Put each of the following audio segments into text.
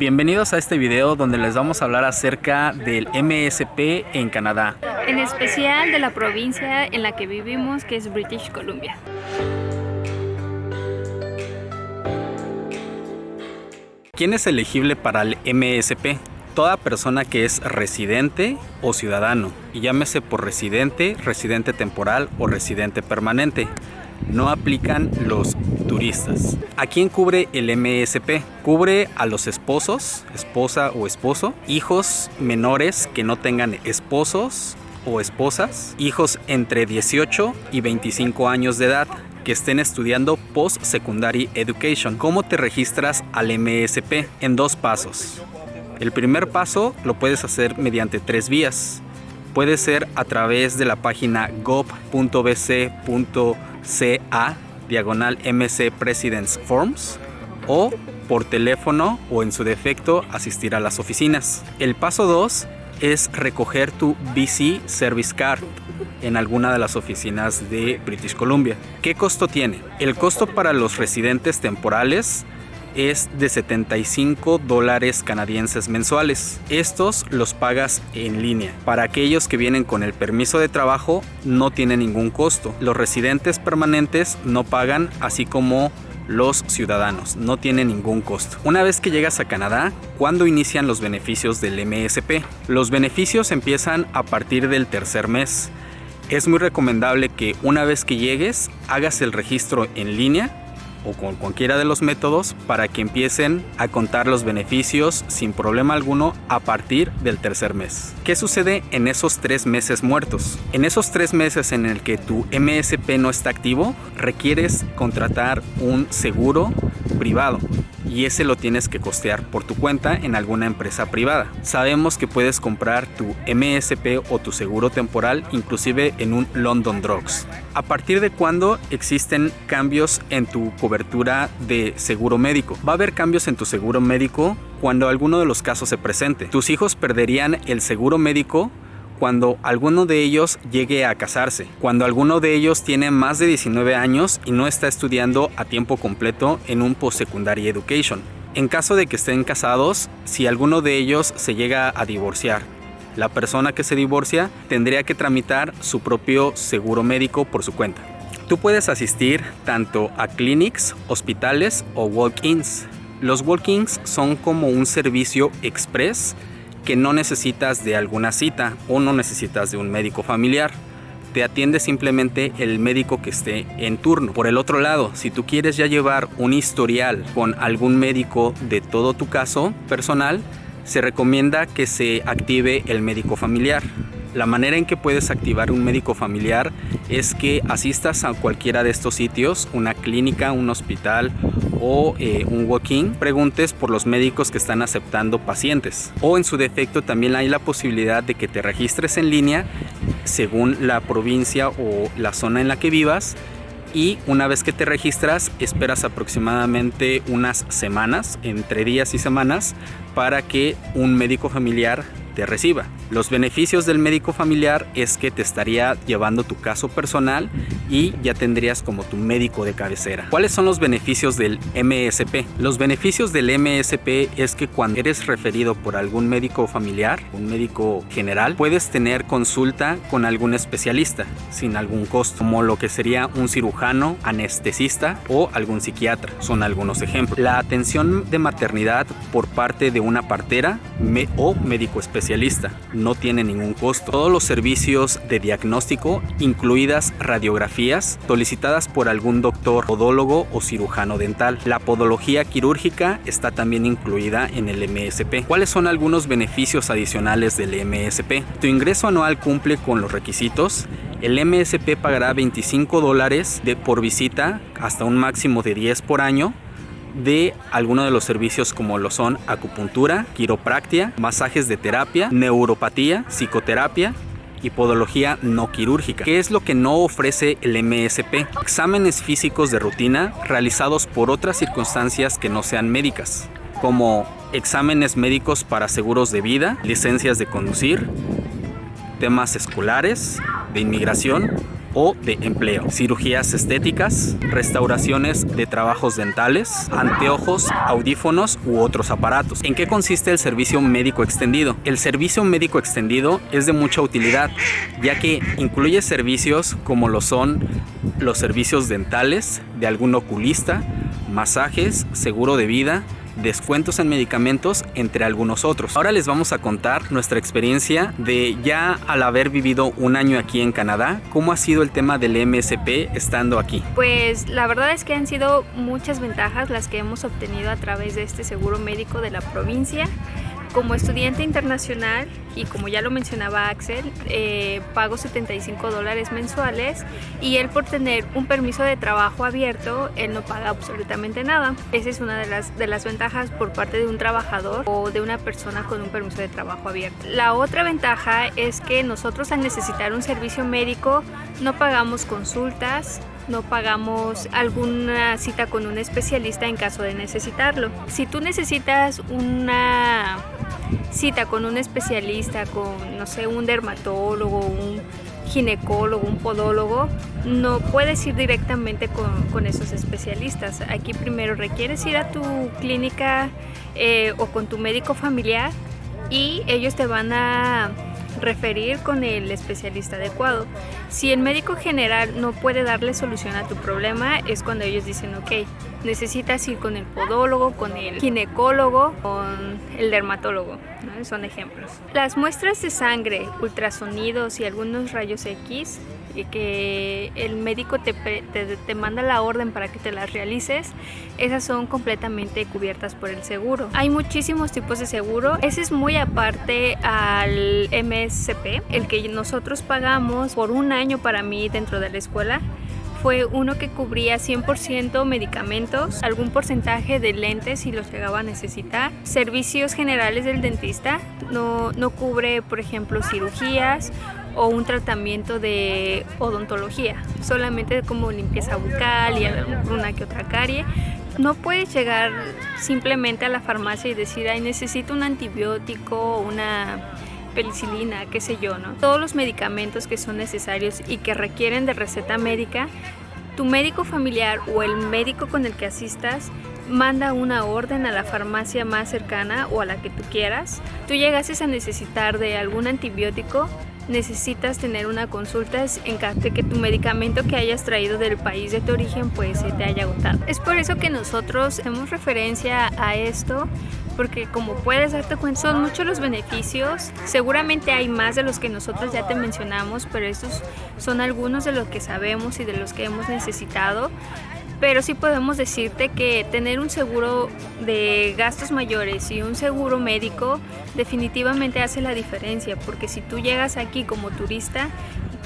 Bienvenidos a este video donde les vamos a hablar acerca del MSP en Canadá. En especial de la provincia en la que vivimos que es British Columbia. ¿Quién es elegible para el MSP? Toda persona que es residente o ciudadano, y llámese por residente, residente temporal o residente permanente. No aplican los ¿A quién cubre el MSP? Cubre a los esposos, esposa o esposo, hijos menores que no tengan esposos o esposas, hijos entre 18 y 25 años de edad que estén estudiando Post-Secondary Education. ¿Cómo te registras al MSP? En dos pasos. El primer paso lo puedes hacer mediante tres vías. Puede ser a través de la página gov.bc.ca diagonal MC Presidents Forms o por teléfono o en su defecto asistir a las oficinas. El paso 2 es recoger tu BC Service Card en alguna de las oficinas de British Columbia. ¿Qué costo tiene? El costo para los residentes temporales es de 75 dólares canadienses mensuales. Estos los pagas en línea. Para aquellos que vienen con el permiso de trabajo no tiene ningún costo. Los residentes permanentes no pagan así como los ciudadanos, no tiene ningún costo. Una vez que llegas a Canadá, ¿cuándo inician los beneficios del MSP? Los beneficios empiezan a partir del tercer mes. Es muy recomendable que una vez que llegues hagas el registro en línea o con cualquiera de los métodos para que empiecen a contar los beneficios sin problema alguno a partir del tercer mes. ¿Qué sucede en esos tres meses muertos? En esos tres meses en el que tu MSP no está activo, requieres contratar un seguro privado y ese lo tienes que costear por tu cuenta en alguna empresa privada. Sabemos que puedes comprar tu MSP o tu seguro temporal inclusive en un London Drugs. ¿A partir de cuándo existen cambios en tu cobertura de seguro médico? Va a haber cambios en tu seguro médico cuando alguno de los casos se presente. Tus hijos perderían el seguro médico cuando alguno de ellos llegue a casarse, cuando alguno de ellos tiene más de 19 años y no está estudiando a tiempo completo en un post-secondary education. En caso de que estén casados, si alguno de ellos se llega a divorciar, la persona que se divorcia tendría que tramitar su propio seguro médico por su cuenta. Tú puedes asistir tanto a clinics, hospitales o walk-ins. Los walk-ins son como un servicio express que no necesitas de alguna cita o no necesitas de un médico familiar. Te atiende simplemente el médico que esté en turno. Por el otro lado, si tú quieres ya llevar un historial con algún médico de todo tu caso personal, se recomienda que se active el médico familiar. La manera en que puedes activar un médico familiar es que asistas a cualquiera de estos sitios, una clínica, un hospital o eh, un walk-in, preguntes por los médicos que están aceptando pacientes. O en su defecto también hay la posibilidad de que te registres en línea según la provincia o la zona en la que vivas y una vez que te registras esperas aproximadamente unas semanas, entre días y semanas, para que un médico familiar te reciba. Los beneficios del médico familiar es que te estaría llevando tu caso personal y ya tendrías como tu médico de cabecera. ¿Cuáles son los beneficios del MSP? Los beneficios del MSP es que cuando eres referido por algún médico familiar, un médico general, puedes tener consulta con algún especialista sin algún costo, como lo que sería un cirujano, anestesista o algún psiquiatra. Son algunos ejemplos. La atención de maternidad por parte de una partera o médico especialista no tiene ningún costo. Todos los servicios de diagnóstico, incluidas radiografías, solicitadas por algún doctor, podólogo o cirujano dental. La podología quirúrgica está también incluida en el MSP. ¿Cuáles son algunos beneficios adicionales del MSP? Tu ingreso anual cumple con los requisitos el MSP pagará 25 dólares por visita hasta un máximo de 10 por año de algunos de los servicios como lo son acupuntura, quiropractia, masajes de terapia, neuropatía, psicoterapia y podología no quirúrgica. ¿Qué es lo que no ofrece el MSP? Exámenes físicos de rutina realizados por otras circunstancias que no sean médicas, como exámenes médicos para seguros de vida, licencias de conducir, temas escolares, de inmigración o de empleo, cirugías estéticas, restauraciones de trabajos dentales, anteojos, audífonos u otros aparatos. ¿En qué consiste el servicio médico extendido? El servicio médico extendido es de mucha utilidad, ya que incluye servicios como lo son los servicios dentales de algún oculista, masajes, seguro de vida, descuentos en medicamentos, entre algunos otros. Ahora les vamos a contar nuestra experiencia de ya al haber vivido un año aquí en Canadá, cómo ha sido el tema del MSP estando aquí. Pues la verdad es que han sido muchas ventajas las que hemos obtenido a través de este seguro médico de la provincia. Como estudiante internacional y como ya lo mencionaba Axel, eh, pago 75 dólares mensuales y él por tener un permiso de trabajo abierto, él no paga absolutamente nada. Esa es una de las, de las ventajas por parte de un trabajador o de una persona con un permiso de trabajo abierto. La otra ventaja es que nosotros al necesitar un servicio médico no pagamos consultas, no pagamos alguna cita con un especialista en caso de necesitarlo. Si tú necesitas una cita con un especialista, con, no sé, un dermatólogo, un ginecólogo, un podólogo, no puedes ir directamente con, esos especialistas. Aquí primero requieres ir a tu clínica eh, o con tu médico familiar y ellos te van a referir con el especialista adecuado. Si el médico general no puede darle solución a tu problema, es cuando ellos dicen, ok, necesitas ir con el podólogo, con el ginecólogo, con el dermatólogo. Son ejemplos. Las muestras de sangre, ultrasonidos y algunos rayos X que el médico te, te, manda la orden para que te las realices, esas son completamente cubiertas por el seguro. Hay muchísimos tipos de seguro, ese es muy aparte al MSP, el que nosotros pagamos por un año para mí dentro de la escuela fue uno que cubría 100% medicamentos, algún porcentaje de lentes si los llegaba a necesitar, servicios generales del dentista, no, no cubre por ejemplo cirugías o un tratamiento de odontología, solamente como limpieza bucal y alguna que otra carie. No puedes llegar simplemente a la farmacia y decir, ay, necesito un antibiótico una penicilina, qué sé yo, ¿no? Todos los medicamentos que son necesarios y que requieren de receta médica, tu médico familiar o el médico con el que asistas manda una orden a la farmacia más cercana o a la que tú quieras. Tú llegases a necesitar de algún antibiótico, necesitas tener una consulta en caso de que tu medicamento que hayas traído del país de tu origen pues se te haya agotado. Es por eso que nosotros hacemos referencia a esto porque como puedes darte cuenta son muchos los beneficios seguramente hay más de los que nosotros ya te mencionamos pero estos son algunos de los que sabemos y de los que hemos necesitado pero sí podemos decirte que tener un seguro de gastos mayores y un seguro médico definitivamente hace la diferencia porque si tú llegas aquí como turista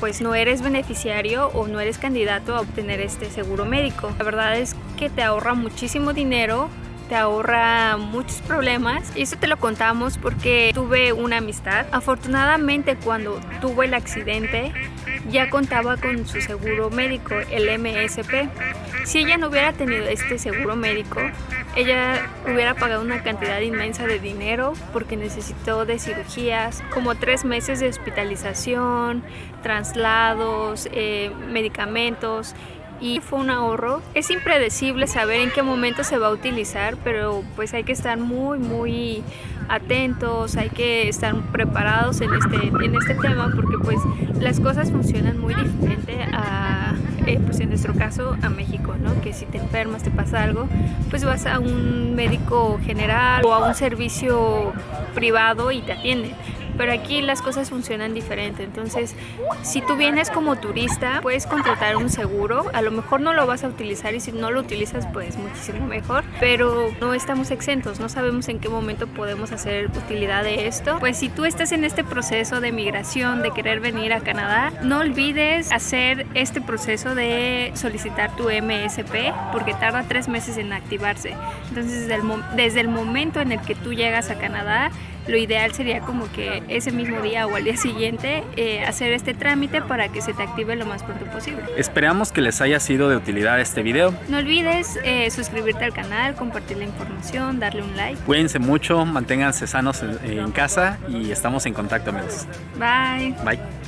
pues no eres beneficiario o no eres candidato a obtener este seguro médico. La verdad es que te ahorra muchísimo dinero te ahorra muchos problemas y eso te lo contamos porque tuve una amistad. Afortunadamente cuando tuvo el accidente ya contaba con su seguro médico, el MSP. Si ella no hubiera tenido este seguro médico, ella hubiera pagado una cantidad inmensa de dinero porque necesitó de cirugías, como tres meses de hospitalización, traslados, eh, medicamentos y fue un ahorro. Es impredecible saber en qué momento se va a utilizar, pero pues hay que estar muy muy atentos, hay que estar preparados en este, en este tema porque pues las cosas funcionan muy diferente a, eh, pues en nuestro caso a México, ¿no? que si te enfermas, te pasa algo, pues vas a un médico general o a un servicio privado y te atienden pero aquí las cosas funcionan diferente. Entonces, si tú vienes como turista, puedes contratar un seguro. A lo mejor no lo vas a utilizar y si no lo utilizas, pues muchísimo mejor. Pero no estamos exentos, no sabemos en qué momento podemos hacer utilidad de esto. Pues si tú estás en este proceso de migración, de querer venir a Canadá, no olvides hacer este proceso de solicitar tu MSP porque tarda tres meses en activarse. Entonces, desde el, desde el momento en el que tú llegas a Canadá, lo ideal sería como que ese mismo día o al día siguiente eh, hacer este trámite para que se te active lo más pronto posible. Esperamos que les haya sido de utilidad este video. No olvides eh, suscribirte al canal, compartir la información, darle un like. Cuídense mucho, manténganse sanos en casa y estamos en contacto amigos. Bye. Bye.